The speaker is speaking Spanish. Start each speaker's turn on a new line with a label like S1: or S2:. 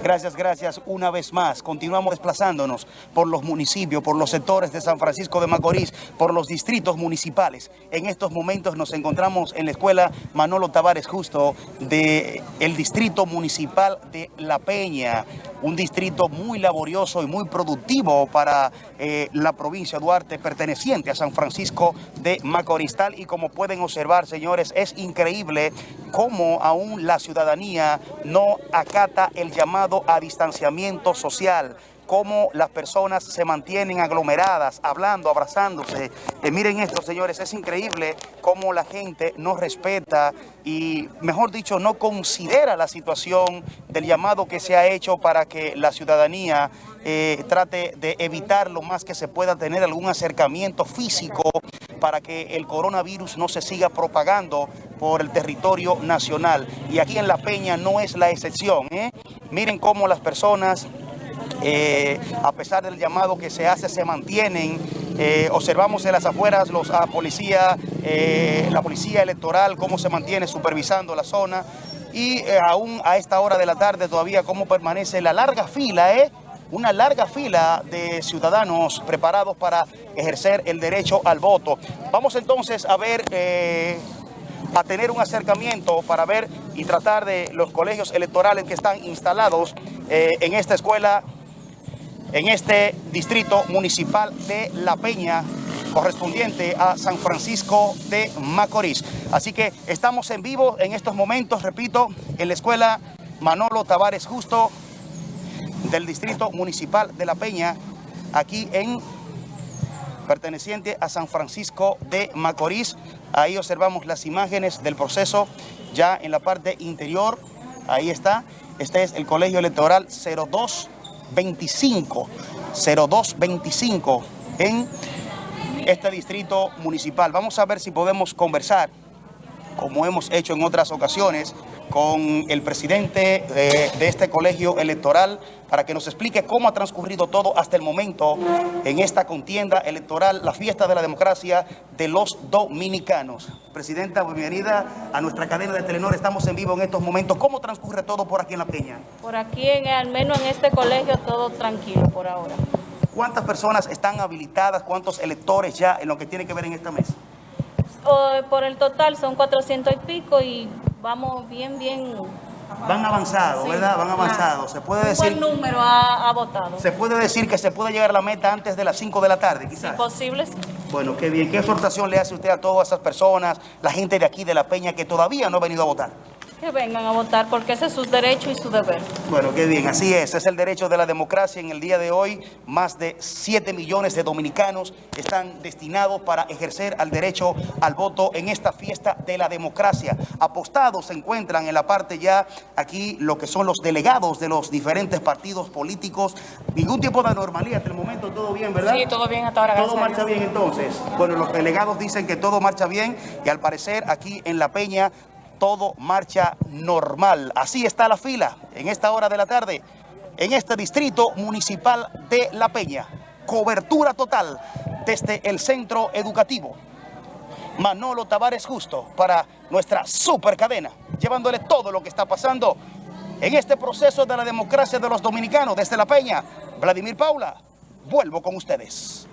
S1: Gracias, gracias una vez más. Continuamos desplazándonos por los municipios, por los sectores de San Francisco de Macorís, por los distritos municipales. En estos momentos nos encontramos en la escuela Manolo Tavares Justo del el distrito municipal de La Peña, un distrito muy laborioso y muy productivo para eh, la provincia de Duarte, perteneciente a San Francisco de Macorís. Tal y como pueden observar, señores, es increíble cómo aún la ciudadanía no acata el llamado a distanciamiento social cómo las personas se mantienen aglomeradas, hablando, abrazándose. Eh, miren esto, señores, es increíble cómo la gente no respeta y, mejor dicho, no considera la situación del llamado que se ha hecho para que la ciudadanía eh, trate de evitar lo más que se pueda tener algún acercamiento físico para que el coronavirus no se siga propagando por el territorio nacional. Y aquí en La Peña no es la excepción. ¿eh? Miren cómo las personas eh, a pesar del llamado que se hace, se mantienen. Eh, observamos en las afueras los a policía, eh, la policía electoral, cómo se mantiene supervisando la zona. Y aún a esta hora de la tarde todavía cómo permanece la larga fila, una larga fila de ciudadanos preparados para ejercer el derecho al voto. Vamos entonces a ver, a tener un acercamiento para ver y tratar de los colegios electorales que están instalados en esta escuela en este distrito municipal de La Peña, correspondiente a San Francisco de Macorís. Así que estamos en vivo en estos momentos, repito, en la escuela Manolo Tavares Justo del distrito municipal de La Peña, aquí en perteneciente a San Francisco de Macorís. Ahí observamos las imágenes del proceso ya en la parte interior. Ahí está. Este es el colegio electoral 02 25, 0225 en este distrito municipal. Vamos a ver si podemos conversar, como hemos hecho en otras ocasiones, con el presidente de, este colegio electoral para que nos explique cómo ha transcurrido todo hasta el momento en esta contienda electoral, la fiesta de la democracia de los dominicanos. Presidenta, bienvenida a nuestra cadena de Telenor. Estamos en vivo en estos momentos. ¿Cómo transcurre todo por aquí en La Peña?
S2: Por aquí, en, al menos en este colegio, todo tranquilo por ahora.
S1: ¿Cuántas personas están habilitadas? ¿Cuántos electores ya en lo que tiene que ver en esta mesa?
S2: por el total son 400 y pico y vamos bien, bien...
S1: Van avanzados, ¿verdad? Van avanzados. Se puede decir...
S2: Buen número ha, votado.
S1: Se puede decir que se puede llegar a la meta antes de las 5 de la tarde, quizás.
S2: Si posible,
S1: Bueno, qué bien. ¿Qué exhortación le hace usted a todas esas personas, la gente de aquí de La Peña que todavía no ha venido a votar?
S2: Que vengan a votar porque ese es su derecho y su deber.
S1: Bueno, qué bien, así es, es el derecho de la democracia. En el día de hoy, más de 7 millones de dominicanos están destinados para ejercer el derecho al voto en esta fiesta de la democracia. Apostados se encuentran en la parte ya aquí lo que son los delegados de los diferentes partidos políticos. Ningún tipo de anormalidad hasta el momento, todo bien, ¿verdad?
S2: Sí, todo bien hasta ahora.
S1: Todo marcha bien entonces. Bueno, los delegados dicen que todo marcha bien y al parecer aquí en La Peña todo marcha normal. Así está la fila en esta hora de la tarde en este distrito municipal de La Peña. Cobertura total desde el centro educativo. Manolo Tavares Justo para nuestra super cadena, llevándole todo lo que está pasando en este proceso de la democracia de los dominicanos desde La Peña. Vladimir Paula, vuelvo con ustedes.